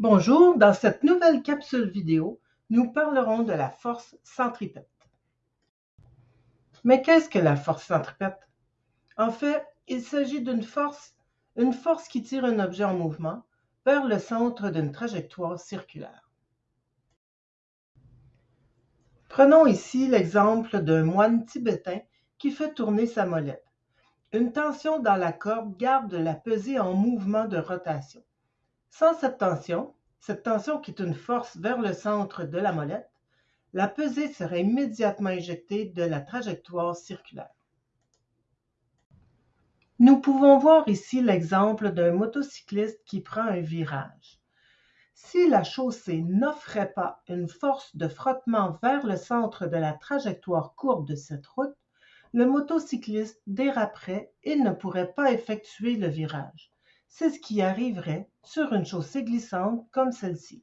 Bonjour, dans cette nouvelle capsule vidéo, nous parlerons de la force centripète. Mais qu'est-ce que la force centripète? En fait, il s'agit d'une force, une force qui tire un objet en mouvement vers le centre d'une trajectoire circulaire. Prenons ici l'exemple d'un moine tibétain qui fait tourner sa molette. Une tension dans la corde garde la pesée en mouvement de rotation. Sans cette tension, cette tension qui est une force vers le centre de la molette, la pesée serait immédiatement éjectée de la trajectoire circulaire. Nous pouvons voir ici l'exemple d'un motocycliste qui prend un virage. Si la chaussée n'offrait pas une force de frottement vers le centre de la trajectoire courbe de cette route, le motocycliste déraperait et ne pourrait pas effectuer le virage. C'est ce qui arriverait sur une chaussée glissante comme celle-ci.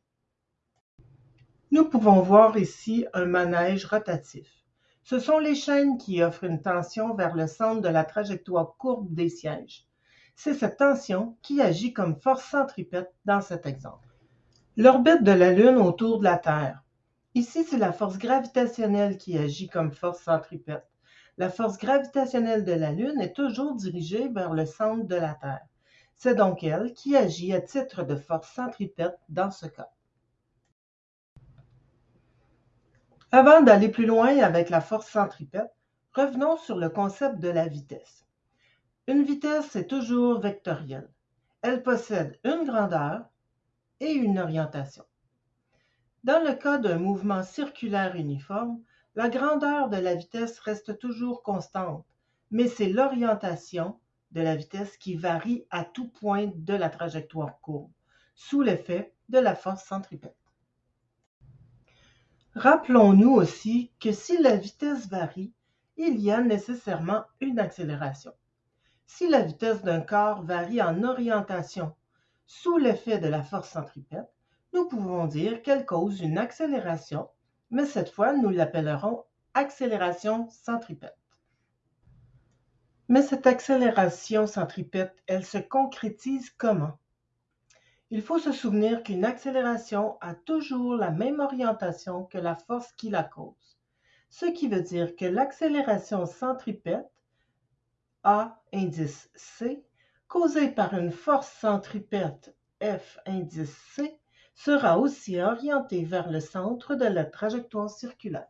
Nous pouvons voir ici un manège rotatif. Ce sont les chaînes qui offrent une tension vers le centre de la trajectoire courbe des sièges. C'est cette tension qui agit comme force centripète dans cet exemple. L'orbite de la Lune autour de la Terre. Ici, c'est la force gravitationnelle qui agit comme force centripète. La force gravitationnelle de la Lune est toujours dirigée vers le centre de la Terre. C'est donc elle qui agit à titre de force centripète dans ce cas. Avant d'aller plus loin avec la force centripète, revenons sur le concept de la vitesse. Une vitesse est toujours vectorielle. Elle possède une grandeur et une orientation. Dans le cas d'un mouvement circulaire uniforme, la grandeur de la vitesse reste toujours constante, mais c'est l'orientation de la vitesse qui varie à tout point de la trajectoire courbe, sous l'effet de la force centripète. Rappelons-nous aussi que si la vitesse varie, il y a nécessairement une accélération. Si la vitesse d'un corps varie en orientation sous l'effet de la force centripète, nous pouvons dire qu'elle cause une accélération, mais cette fois nous l'appellerons accélération centripète. Mais cette accélération centripète, elle se concrétise comment? Il faut se souvenir qu'une accélération a toujours la même orientation que la force qui la cause, ce qui veut dire que l'accélération centripète, A indice C, causée par une force centripète F indice C, sera aussi orientée vers le centre de la trajectoire circulaire.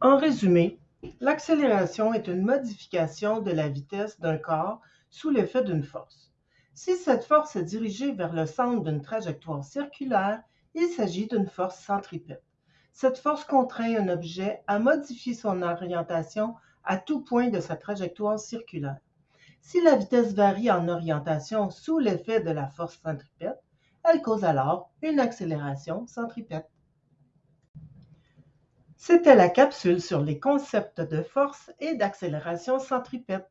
En résumé, L'accélération est une modification de la vitesse d'un corps sous l'effet d'une force. Si cette force est dirigée vers le centre d'une trajectoire circulaire, il s'agit d'une force centripète. Cette force contraint un objet à modifier son orientation à tout point de sa trajectoire circulaire. Si la vitesse varie en orientation sous l'effet de la force centripète, elle cause alors une accélération centripète. C'était la capsule sur les concepts de force et d'accélération centripète.